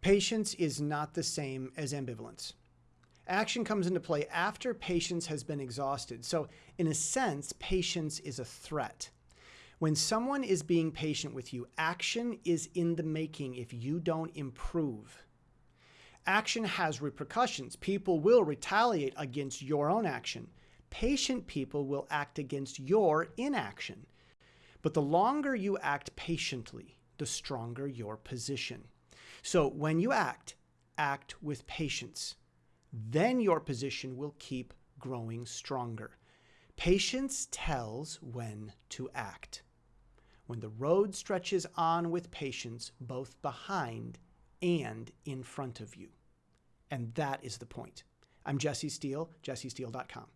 Patience is not the same as ambivalence. Action comes into play after patience has been exhausted. So, in a sense, patience is a threat. When someone is being patient with you, action is in the making if you don't improve. Action has repercussions. People will retaliate against your own action. Patient people will act against your inaction. But the longer you act patiently, the stronger your position. So when you act, act with patience. Then your position will keep growing stronger. Patience tells when to act. When the road stretches on with patience, both behind and in front of you. And that is the point. I'm Jesse Steele, jessesteele.com.